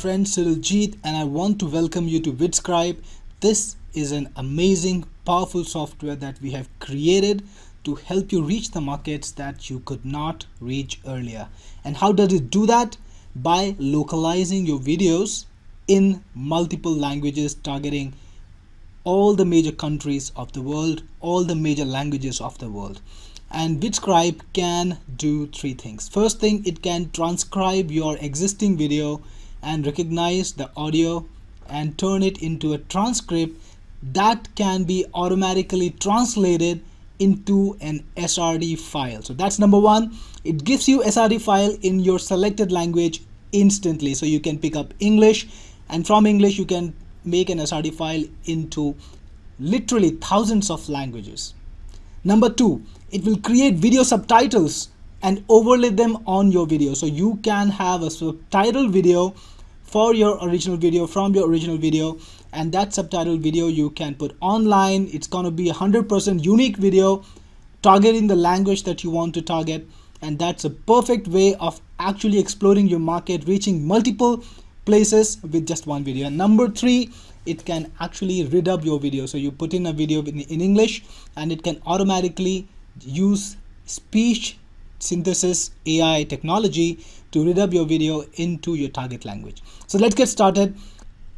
friend Cyril Jeet and I want to welcome you to VidScribe. This is an amazing, powerful software that we have created to help you reach the markets that you could not reach earlier. And how does it do that? By localizing your videos in multiple languages targeting all the major countries of the world, all the major languages of the world and VidScribe can do three things. First thing, it can transcribe your existing video and recognize the audio and turn it into a transcript that can be automatically translated into an SRT file. So that's number one. It gives you SRT file in your selected language instantly. So you can pick up English and from English you can make an SRT file into literally thousands of languages. Number two, it will create video subtitles and overlay them on your video. So you can have a subtitle video for your original video from your original video and that subtitle video you can put online. It's going to be a 100% unique video targeting the language that you want to target and that's a perfect way of actually exploring your market, reaching multiple places with just one video. And number three, it can actually redub your video. So you put in a video in, in English and it can automatically use speech synthesis AI technology to redub your video into your target language. So let's get started.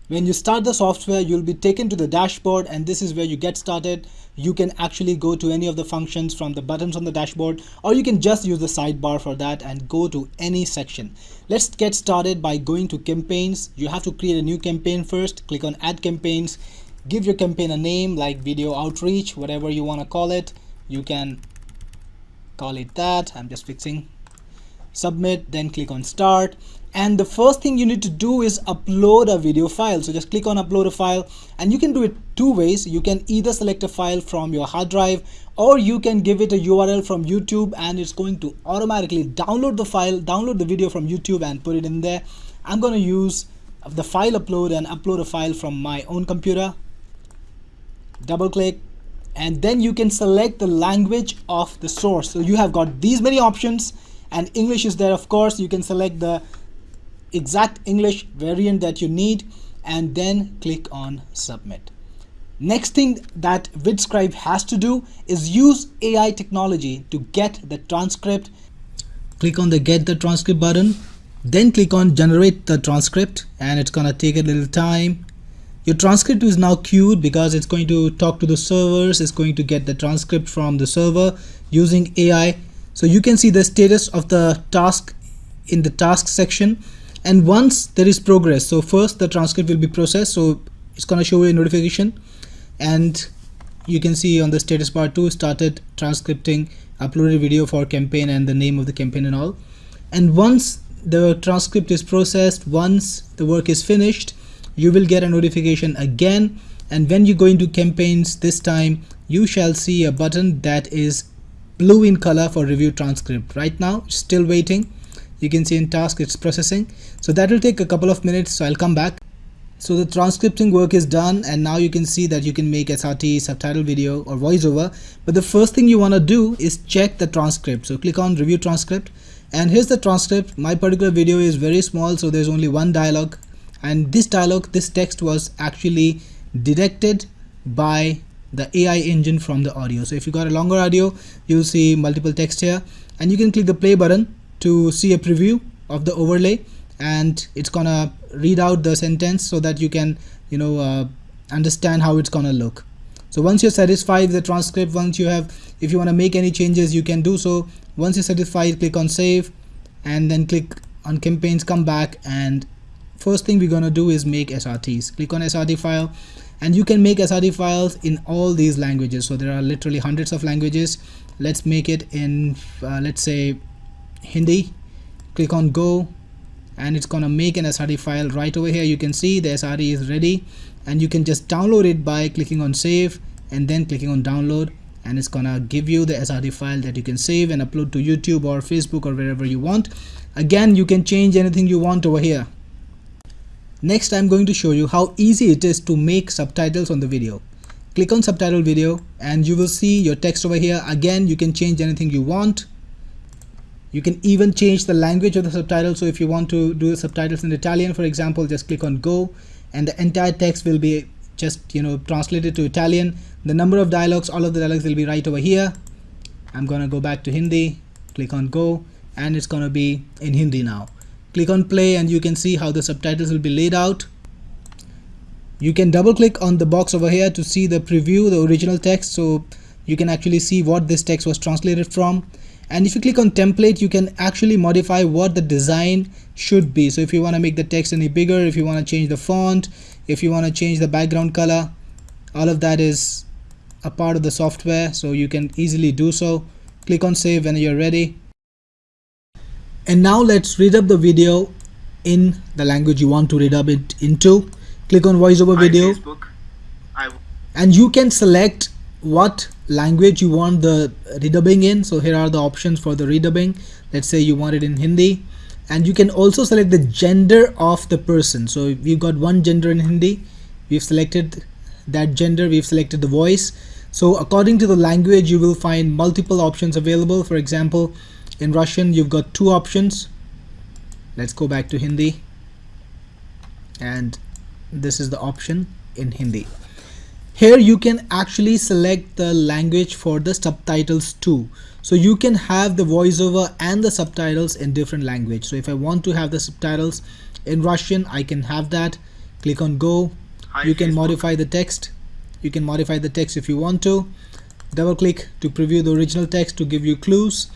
When you start the software, you'll be taken to the dashboard and this is where you get started. You can actually go to any of the functions from the buttons on the dashboard or you can just use the sidebar for that and go to any section. Let's get started by going to campaigns. You have to create a new campaign first. Click on add campaigns. Give your campaign a name like video outreach, whatever you want to call it. You can call it that. I'm just fixing. Submit then click on start. And the first thing you need to do is upload a video file. So just click on upload a file. And you can do it two ways. You can either select a file from your hard drive or you can give it a URL from YouTube and it's going to automatically download the file download the video from YouTube and put it in there. I'm going to use the file upload and upload a file from my own computer. Double click and then you can select the language of the source. So you have got these many options and English is there of course. You can select the exact English variant that you need and then click on submit. Next thing that VidScribe has to do is use AI technology to get the transcript. Click on the get the transcript button then click on generate the transcript and it's gonna take a little time your transcript is now queued because it's going to talk to the servers, it's going to get the transcript from the server using AI. So you can see the status of the task in the task section. And once there is progress, so first the transcript will be processed. So it's going to show you a notification and you can see on the status bar too started transcripting uploaded video for campaign and the name of the campaign and all. And once the transcript is processed, once the work is finished, you will get a notification again. And when you go into campaigns this time you shall see a button that is blue in color for review transcript. Right now still waiting. You can see in task it's processing. So that will take a couple of minutes so I'll come back. So the transcripting work is done and now you can see that you can make SRT, subtitle video or voiceover. But the first thing you want to do is check the transcript. So click on review transcript. And here's the transcript. My particular video is very small so there's only one dialogue and this dialogue this text was actually detected by the AI engine from the audio. So if you got a longer audio you'll see multiple text here. And you can click the play button to see a preview of the overlay. And it's gonna read out the sentence so that you can you know uh, understand how it's gonna look. So once you're satisfied with the transcript once you have if you want to make any changes you can do so. Once you're satisfied click on save and then click on campaigns come back and first thing we're to do is make SRTs click on SRT file and you can make SRT files in all these languages. So there are literally hundreds of languages. Let's make it in uh, let's say Hindi. Click on go and it's gonna make an SRT file right over here. You can see the SRT is ready and you can just download it by clicking on save and then clicking on download and it's gonna give you the SRT file that you can save and upload to YouTube or Facebook or wherever you want. Again you can change anything you want over here Next I'm going to show you how easy it is to make subtitles on the video. Click on subtitle video and you will see your text over here. Again you can change anything you want. you can even change the language of the subtitle so if you want to do the subtitles in Italian for example just click on go and the entire text will be just you know translated to Italian the number of dialogues all of the dialogues will be right over here I'm gonna go back to Hindi click on go and it's gonna be in Hindi now click on play and you can see how the subtitles will be laid out. You can double click on the box over here to see the preview the original text so you can actually see what this text was translated from. And if you click on template you can actually modify what the design should be. So if you want to make the text any bigger if you want to change the font if you want to change the background color all of that is a part of the software so you can easily do so. Click on save when you're ready and now let's redub the video in the language you want to redub it into. Click on voiceover video. And you can select what language you want the redubbing in. So here are the options for the redubbing. Let's say you want it in Hindi. And you can also select the gender of the person. So we've got one gender in Hindi we've selected that gender we've selected the voice. So according to the language you will find multiple options available. For example in Russian you've got two options. Let's go back to Hindi. And this is the option in Hindi. Here you can actually select the language for the subtitles too. So you can have the voiceover and the subtitles in different language. So if I want to have the subtitles in Russian I can have that. Click on go. Hi, you can Facebook. modify the text. You can modify the text if you want to. Double click to preview the original text to give you clues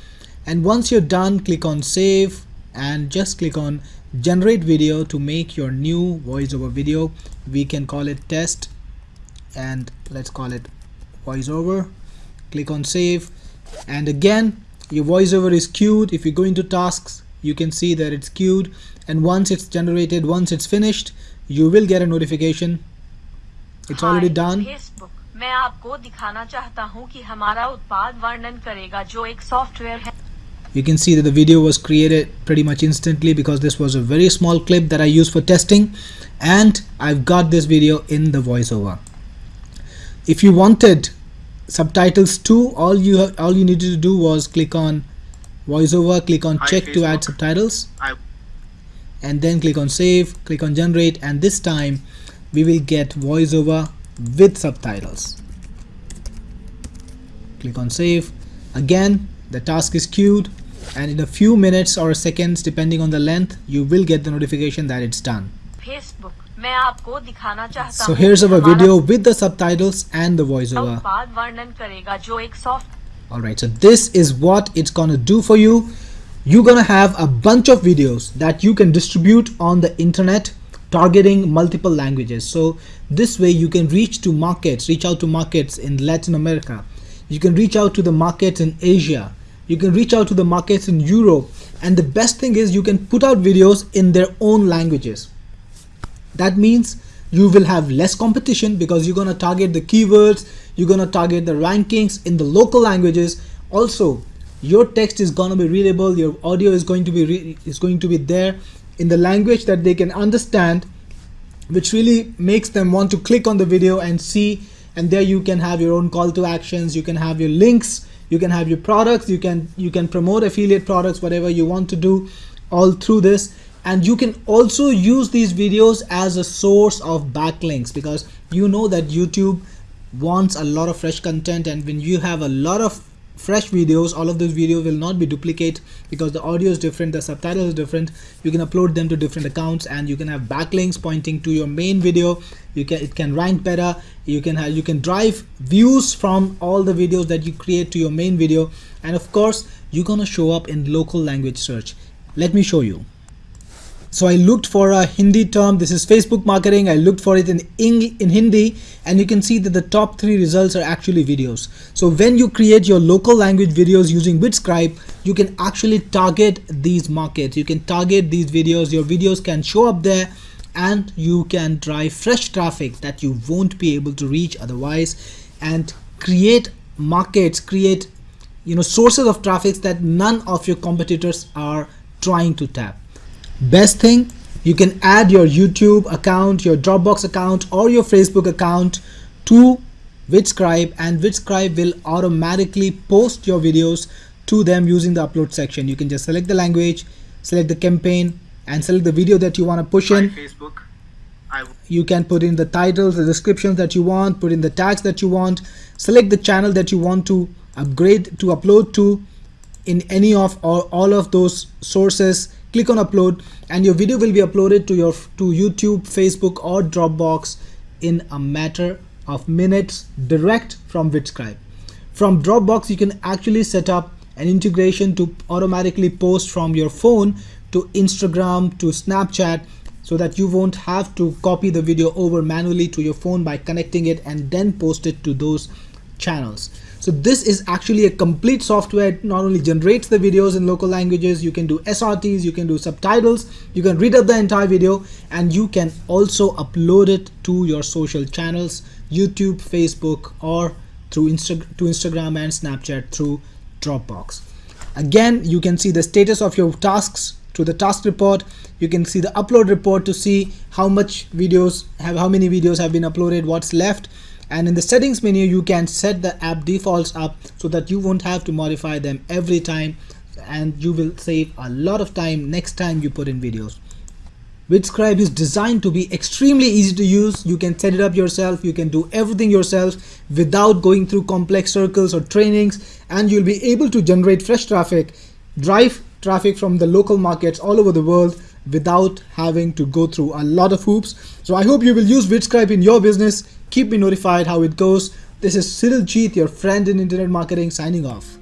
and once you're done click on save and just click on generate video to make your new voiceover video we can call it test and let's call it voiceover click on save and again your voiceover is queued if you go into tasks you can see that it's queued and once it's generated once it's finished you will get a notification it's Hi, already done Facebook. मैं आपको दिखाना चाहता हूँ कि हमारा उत्पाद वर्णन करेगा जो एक सॉफ्टवेयर है you can see that the video was created pretty much instantly because this was a very small clip that I used for testing and I've got this video in the voiceover. If you wanted subtitles too all you all you needed to do was click on voiceover click on check to add subtitles and then click on save click on generate and this time we will get voiceover with subtitles. Click on save. Again the task is queued and in a few minutes or seconds depending on the length you will get the notification that it's done. Facebook. so here's our video with the subtitles and the voiceover. alright so this is what it's gonna do for you. You're gonna have a bunch of videos that you can distribute on the internet targeting multiple languages. So this way you can reach to markets reach out to markets in Latin America. You can reach out to the markets in Asia you can reach out to the markets in Europe. And the best thing is you can put out videos in their own languages. That means you will have less competition because you're going to target the keywords you're going to target the rankings in the local languages. Also your text is going to be readable your audio is going to be is going to be there in the language that they can understand which really makes them want to click on the video and see. And there you can have your own call to actions you can have your links you can have your products you can you can promote affiliate products whatever you want to do all through this. And you can also use these videos as a source of backlinks because you know that YouTube wants a lot of fresh content. And when you have a lot of fresh videos all of those videos will not be duplicate because the audio is different the subtitle is different. You can upload them to different accounts and you can have backlinks pointing to your main video. You can it can rank better. You can have you can drive views from all the videos that you create to your main video. And of course you're gonna show up in local language search. Let me show you so I looked for a Hindi term. This is Facebook marketing. I looked for it in, Eng in Hindi and you can see that the top three results are actually videos. So when you create your local language videos using VidScribe, you can actually target these markets. You can target these videos. Your videos can show up there and you can drive fresh traffic that you won't be able to reach otherwise and create markets, create you know sources of traffic that none of your competitors are trying to tap. Best thing, you can add your YouTube account, your Dropbox account or your Facebook account to VidScribe and VidScribe will automatically post your videos to them using the upload section. You can just select the language, select the campaign and select the video that you want to push in. Facebook. you can put in the titles, the descriptions that you want, put in the tags that you want, select the channel that you want to upgrade to upload to in any of or all of those sources click on upload and your video will be uploaded to your to YouTube Facebook or Dropbox in a matter of minutes direct from VidScribe from Dropbox you can actually set up an integration to automatically post from your phone to Instagram to Snapchat so that you won't have to copy the video over manually to your phone by connecting it and then post it to those channels so this is actually a complete software. It not only generates the videos in local languages you can do srts you can do subtitles you can redub the entire video and you can also upload it to your social channels youtube facebook or through Insta to instagram and snapchat through dropbox. Again you can see the status of your tasks to the task report. You can see the upload report to see how much videos have how many videos have been uploaded what's left and in the settings menu you can set the app defaults up so that you won't have to modify them every time and you will save a lot of time next time you put in videos VidScribe is designed to be extremely easy to use. You can set it up yourself. You can do everything yourself without going through complex circles or trainings and you'll be able to generate fresh traffic, drive traffic from the local markets all over the world without having to go through a lot of hoops. So I hope you will use VidScribe in your business. Keep me notified how it goes. This is Cyril Jeet, your friend in internet marketing signing off.